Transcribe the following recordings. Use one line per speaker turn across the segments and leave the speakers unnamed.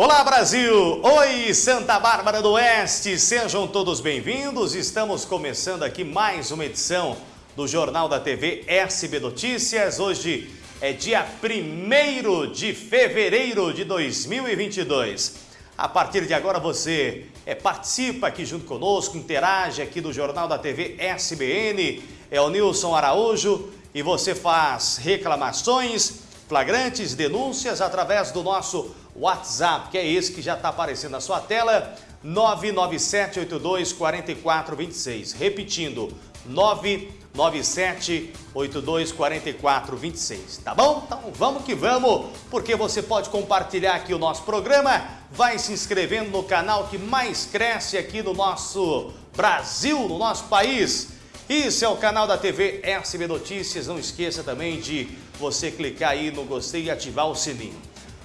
Olá Brasil! Oi Santa Bárbara do Oeste! Sejam todos bem-vindos. Estamos começando aqui mais uma edição do Jornal da TV SB Notícias. Hoje é dia 1 de fevereiro de 2022. A partir de agora você é, participa aqui junto conosco, interage aqui do Jornal da TV SBN. É o Nilson Araújo e você faz reclamações, flagrantes, denúncias através do nosso WhatsApp, que é esse que já está aparecendo na sua tela, 997824426. Repetindo, 997824426, tá bom? Então vamos que vamos, porque você pode compartilhar aqui o nosso programa, vai se inscrevendo no canal que mais cresce aqui no nosso Brasil, no nosso país. Isso é o canal da TV SB Notícias, não esqueça também de você clicar aí no gostei e ativar o sininho.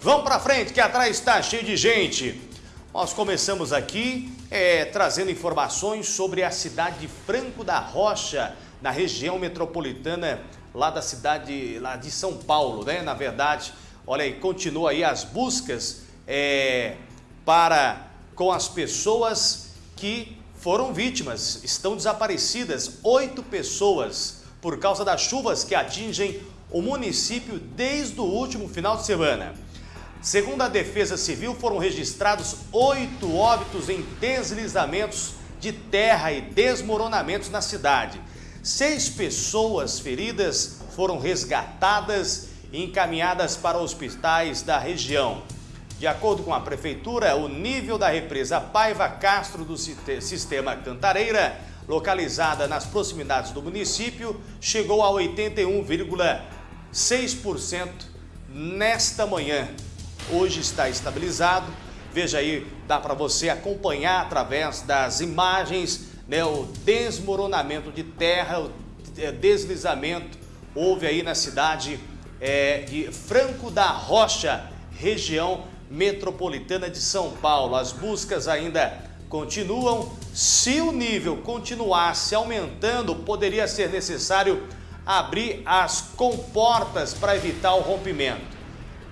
Vamos para frente, que atrás está cheio de gente. Nós começamos aqui é, trazendo informações sobre a cidade de Franco da Rocha, na região metropolitana lá da cidade lá de São Paulo, né? Na verdade, olha aí, continua aí as buscas é, para com as pessoas que foram vítimas, estão desaparecidas, oito pessoas por causa das chuvas que atingem o município desde o último final de semana. Segundo a Defesa Civil, foram registrados oito óbitos em deslizamentos de terra e desmoronamentos na cidade. Seis pessoas feridas foram resgatadas e encaminhadas para hospitais da região. De acordo com a Prefeitura, o nível da represa Paiva Castro do Sistema Cantareira, localizada nas proximidades do município, chegou a 81,6% nesta manhã hoje está estabilizado. Veja aí, dá para você acompanhar através das imagens né, o desmoronamento de terra, o é, deslizamento. Houve aí na cidade é, de Franco da Rocha, região metropolitana de São Paulo. As buscas ainda continuam. Se o nível continuasse aumentando, poderia ser necessário abrir as comportas para evitar o rompimento.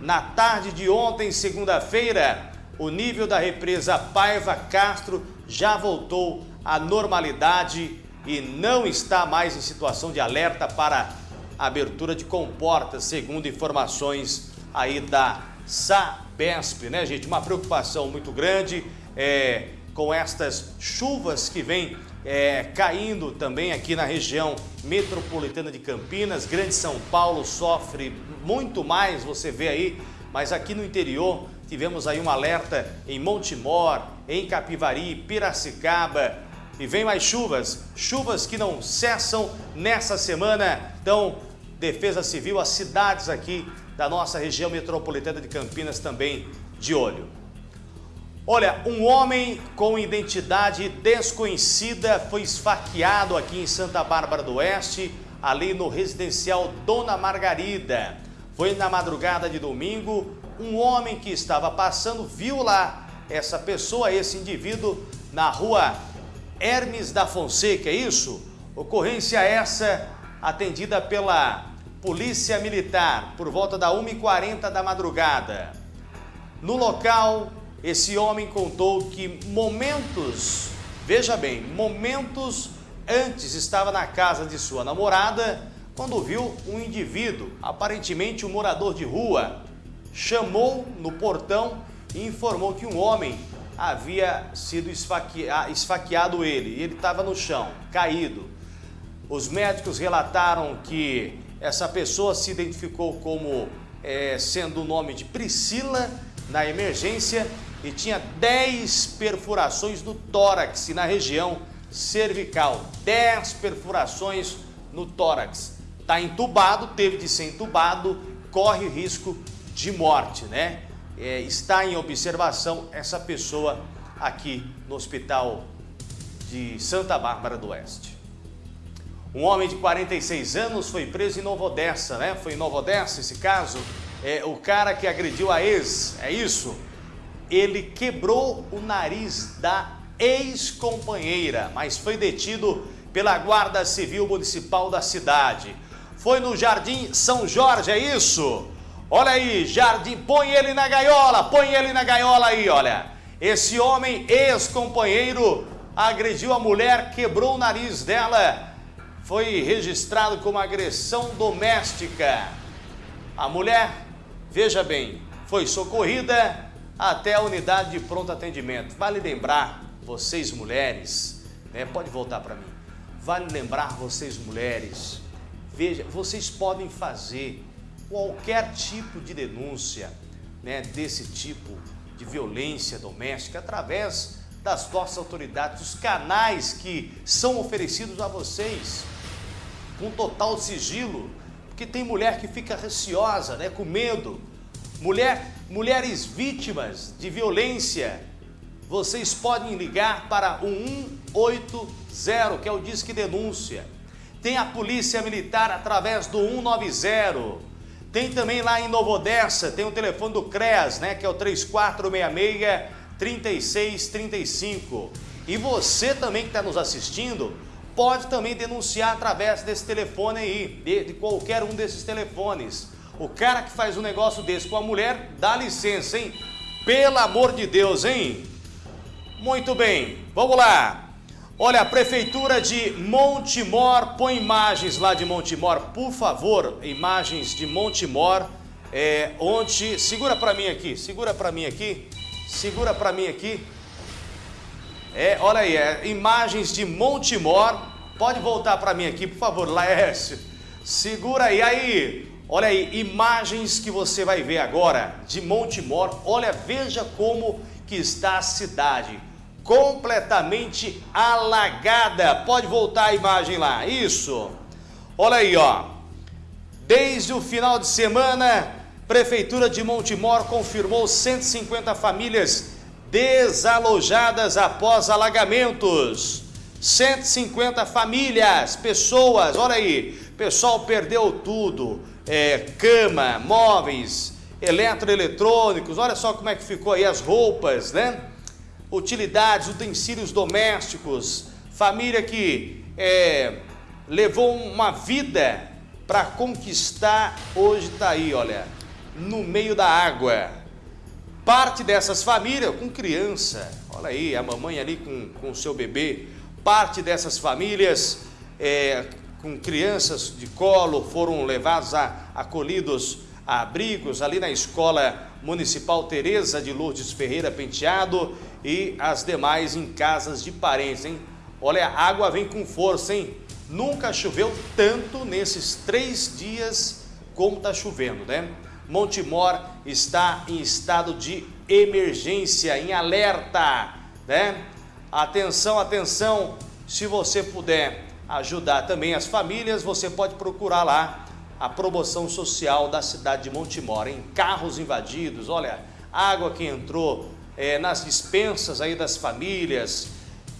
Na tarde de ontem, segunda-feira, o nível da represa Paiva Castro já voltou à normalidade e não está mais em situação de alerta para abertura de comportas, segundo informações aí da Sabesp, né, gente? Uma preocupação muito grande é, com estas chuvas que vêm é, caindo também aqui na região metropolitana de Campinas. Grande São Paulo sofre muito mais, você vê aí, mas aqui no interior tivemos aí um alerta em Montemor, em Capivari, Piracicaba, e vem mais chuvas, chuvas que não cessam nessa semana. Então, Defesa Civil, as cidades aqui da nossa região metropolitana de Campinas também de olho. Olha, um homem com identidade desconhecida foi esfaqueado aqui em Santa Bárbara do Oeste, ali no residencial Dona Margarida. Foi na madrugada de domingo, um homem que estava passando viu lá essa pessoa, esse indivíduo, na rua Hermes da Fonseca, é isso? Ocorrência essa atendida pela Polícia Militar por volta da 1h40 da madrugada. No local, esse homem contou que momentos, veja bem, momentos antes estava na casa de sua namorada quando viu um indivíduo, aparentemente um morador de rua, chamou no portão e informou que um homem havia sido esfaqueado ele. E ele estava no chão, caído. Os médicos relataram que essa pessoa se identificou como é, sendo o nome de Priscila na emergência e tinha 10 perfurações no tórax e na região cervical. 10 perfurações no tórax está entubado, teve de ser entubado, corre risco de morte, né? É, está em observação essa pessoa aqui no hospital de Santa Bárbara do Oeste. Um homem de 46 anos foi preso em Nova Odessa, né? Foi em Nova Odessa esse caso. É, o cara que agrediu a ex, é isso? Ele quebrou o nariz da ex-companheira, mas foi detido pela Guarda Civil Municipal da cidade. Foi no Jardim São Jorge, é isso? Olha aí, Jardim, põe ele na gaiola, põe ele na gaiola aí, olha. Esse homem, ex-companheiro, agrediu a mulher, quebrou o nariz dela. Foi registrado como agressão doméstica. A mulher, veja bem, foi socorrida até a unidade de pronto atendimento. Vale lembrar, vocês mulheres, né, pode voltar para mim, vale lembrar vocês mulheres, veja, vocês podem fazer qualquer tipo de denúncia né, desse tipo de violência doméstica através das nossas autoridades, os canais que são oferecidos a vocês com total sigilo, porque tem mulher que fica receosa, né, com medo, Mulher, mulheres vítimas de violência, vocês podem ligar para o 180, que é o Disque Denúncia. Tem a Polícia Militar através do 190. Tem também lá em Novo Odessa, tem o telefone do CREAS, né, que é o 3466 3635. E você também que está nos assistindo, pode também denunciar através desse telefone aí, de, de qualquer um desses telefones. O cara que faz um negócio desse com a mulher, dá licença, hein? Pelo amor de Deus, hein? Muito bem, vamos lá. Olha, a Prefeitura de Montemor, põe imagens lá de Montemor, por favor, imagens de Montemor, é, onde, segura para mim aqui, segura para mim aqui, segura para mim aqui. É, olha aí, é, imagens de Montemor, pode voltar para mim aqui, por favor, Laércio, segura aí, aí, Olha aí, imagens que você vai ver agora de Montemor. Olha, veja como que está a cidade. Completamente alagada. Pode voltar a imagem lá. Isso. Olha aí, ó. Desde o final de semana, Prefeitura de Montemor confirmou 150 famílias desalojadas após alagamentos. 150 famílias, pessoas, olha aí, pessoal perdeu tudo é, cama, móveis, eletroeletrônicos, olha só como é que ficou aí as roupas, né? Utilidades, utensílios domésticos, família que é, levou uma vida para conquistar, hoje está aí, olha, no meio da água. Parte dessas famílias com criança, olha aí, a mamãe ali com o seu bebê, parte dessas famílias é, com crianças de colo, foram levados a acolhidos a abrigos ali na Escola Municipal Tereza de Lourdes Ferreira Penteado e as demais em casas de parentes, hein? Olha, a água vem com força, hein? Nunca choveu tanto nesses três dias como está chovendo, né? Montemor está em estado de emergência, em alerta, né? Atenção, atenção, se você puder ajudar também as famílias, você pode procurar lá a promoção social da cidade de Montemor, em carros invadidos, olha, água que entrou é, nas dispensas aí das famílias,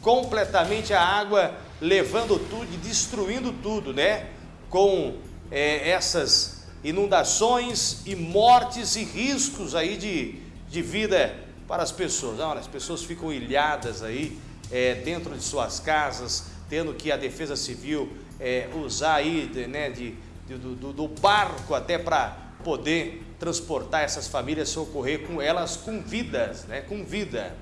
completamente a água levando tudo e destruindo tudo, né? Com é, essas inundações e mortes e riscos aí de, de vida para as pessoas. Olha, as pessoas ficam ilhadas aí é, dentro de suas casas, tendo que a Defesa Civil é, usar aí né, de, de do, do, barco até para poder transportar essas famílias, socorrer com elas com vidas, né, com vida.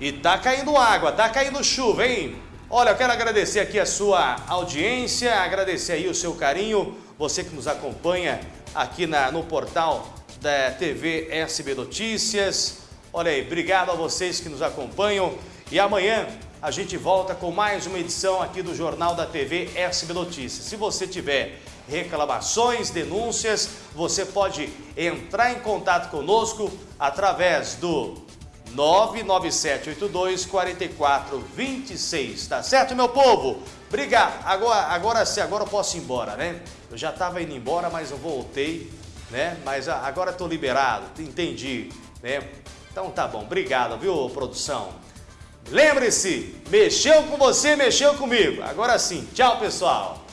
E tá caindo água, tá caindo chuva, hein? Olha, eu quero agradecer aqui a sua audiência, agradecer aí o seu carinho, você que nos acompanha aqui na, no portal da TV SB Notícias. Olha aí, obrigado a vocês que nos acompanham e amanhã a gente volta com mais uma edição aqui do Jornal da TV SB Notícias. Se você tiver reclamações, denúncias, você pode entrar em contato conosco através do 99782 4426, tá certo, meu povo? Obrigado. Agora, agora sim, agora eu posso ir embora, né? Eu já estava indo embora, mas eu voltei, né? Mas agora estou liberado, entendi, né? Então tá bom, obrigado, viu, produção? Lembre-se, mexeu com você, mexeu comigo. Agora sim, tchau pessoal.